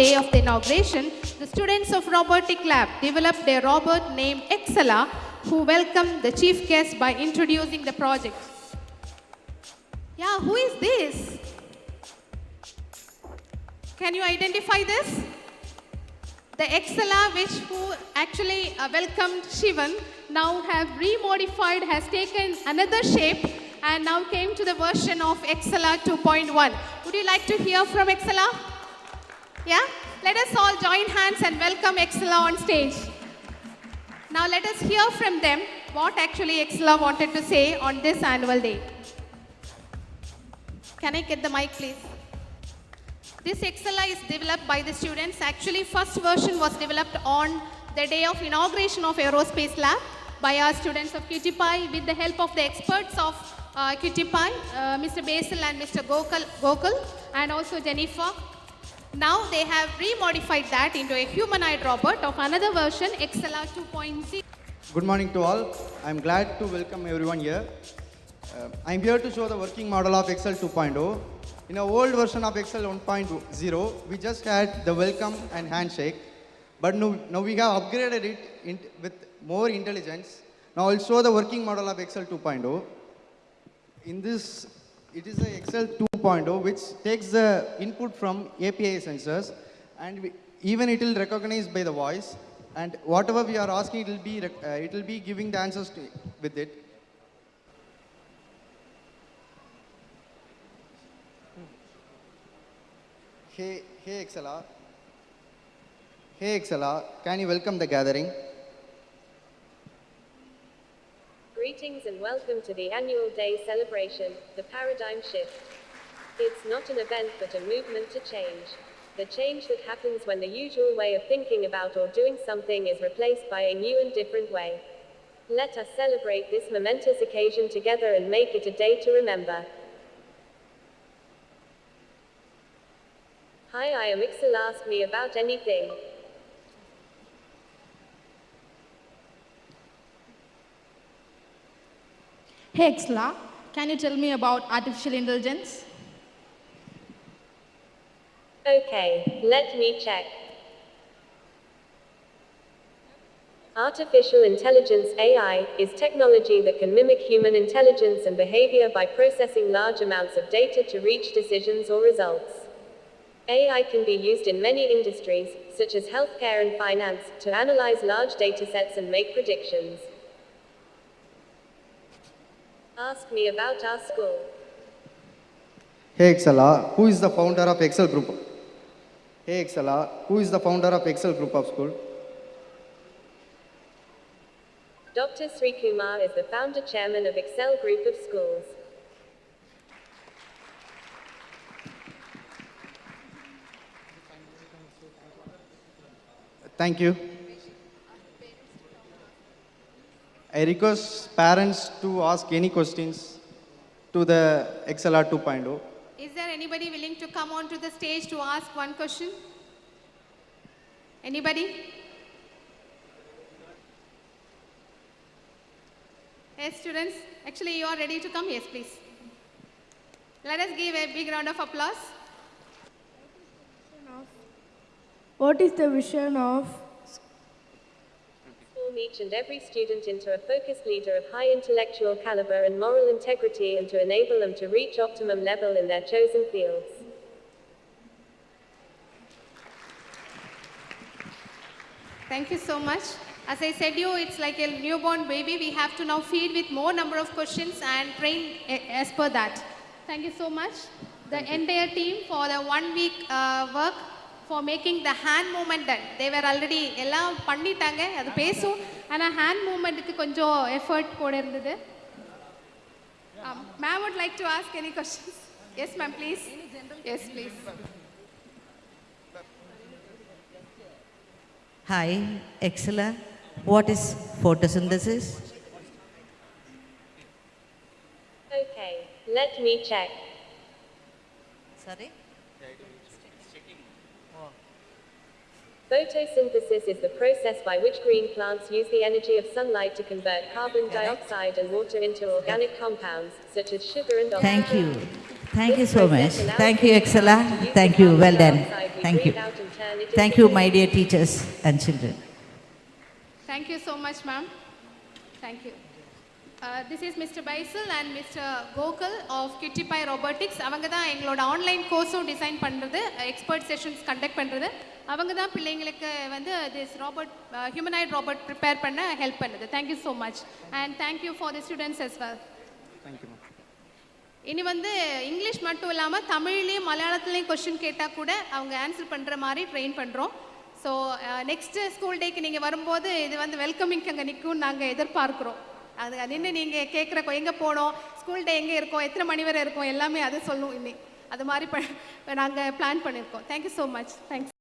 of the inauguration, the students of Robotic Lab developed a robot named Excella who welcomed the chief guest by introducing the project. Yeah, who is this? Can you identify this? The Excella, which who actually uh, welcomed Shivan, now have remodified, has taken another shape and now came to the version of Excella 2.1. Would you like to hear from Excella? Yeah? Let us all join hands and welcome Excella on stage. Now let us hear from them what actually Excella wanted to say on this annual day. Can I get the mic, please? This Excella is developed by the students. Actually, first version was developed on the day of inauguration of Aerospace Lab by our students of QTPI with the help of the experts of uh, QTPI, uh, Mr. Basil and Mr. Gokul, Gokul, and also Jennifer. Now they have remodified that into a humanoid robot of another version, Excella 2.0. Good morning to all. I'm glad to welcome everyone here. Uh, I'm here to show the working model of Excel 2.0. In our old version of Excel 1.0, we just had the welcome and handshake. But now, now we have upgraded it in, with more intelligence. Now I'll show the working model of Excel 2.0. In this, it is a Excel 2.0 which takes the input from API sensors and we, even it will recognize by the voice and whatever we are asking, it will be, uh, it will be giving the answers to, with it. Hey, hey Excella. Hey Excella, can you welcome the gathering? Greetings and welcome to the annual day celebration, the paradigm shift. It's not an event but a movement to change. The change that happens when the usual way of thinking about or doing something is replaced by a new and different way. Let us celebrate this momentous occasion together and make it a day to remember. Hi, I am Ixel. Ask me about anything. Hey Excella, can you tell me about artificial intelligence? Okay, let me check. Artificial intelligence AI is technology that can mimic human intelligence and behavior by processing large amounts of data to reach decisions or results. AI can be used in many industries, such as healthcare and finance, to analyze large datasets and make predictions. Ask me about our school. Hey Excella, who is the founder of Excel Group? Hey Excella, uh, who is the founder of Excel Group of School? Dr. Sri Kumar is the founder chairman of Excel Group of Schools. Thank you. I request parents to ask any questions to the XLR 2.0. Anybody willing to come onto the stage to ask one question? Anybody? Yes, students. Actually, you are ready to come. Yes, please. Let us give a big round of applause. What is the vision of Form each and every student into a focused leader of high intellectual caliber and moral integrity and to enable them to reach optimum level in their chosen fields. Thank you so much. As I said you, it's like a newborn baby. We have to now feed with more number of questions and train as per that. Thank you so much. The entire team for the one week uh, work for making the hand moment done they were already எல்லாம் பண்ணிட்டாங்க. அது பேசும். ஆனால் hand மூமெண்ட்டுக்கு கொஞ்சம் effort கூட இருந்தது. Ma'am would like to ask any questions yes ma'am please yes please hi எக்ஸலர் what is photosynthesis Okay, let me check. Sorry? Photosynthesis is the process by which green plants use the energy of sunlight to convert carbon dioxide and water into organic compounds, such as sugar and oxygen. Thank you. Thank you so much. Thank you, green Excella. plants to use Thank you. Well done. Thank you. breathe out and turn and it is Thank you, my dear teachers and children. Thank you so much, ma'am. Thank you. Uh, this is Mr. Baisal and Mr. Gokul of Kittipai Robotics. அவங்க தான் எங்களோட online கோர்ஸும் design பண்ணுறது expert sessions conduct பண்ணுறது அவங்க தான் பிள்ளைங்களுக்கு வந்து this robot humanoid robot prepare பண்ண ஹெல்ப் பண்ணுது thank you so much and thank you for the students as well thank you இனி வந்து இங்கிலீஷ் மட்டும் இல்லாமல் தமிழ்லேயும் மலையாளத்துலேயும் கொஷின் கேட்டால் கூட அவங்க ஆன்சர் பண்ணுற மாதிரி ட்ரெயின் பண்ணுறோம் ஸோ நெக்ஸ்ட்டு ஸ்கூல் டேக்கு நீங்கள் வரும்போது இது வந்து வெல்கமிங் அங்கே நிற்கும்னு நாங்கள் எதிர்பார்க்குறோம் அது நின்று நீங்கள் கேட்குற எங்கே போனோம்? ஸ்கூல் டே எங்கே இருக்கோம்? எத்தனை மணி வரை இருக்கோம்? எல்லாமே அது சொல்லும் இன்னி அது மாதிரி ப நாங்கள் பிளான் பண்ணியிருக்கோம் தேங்க்யூ ஸோ மச் தேங்க்ஸ்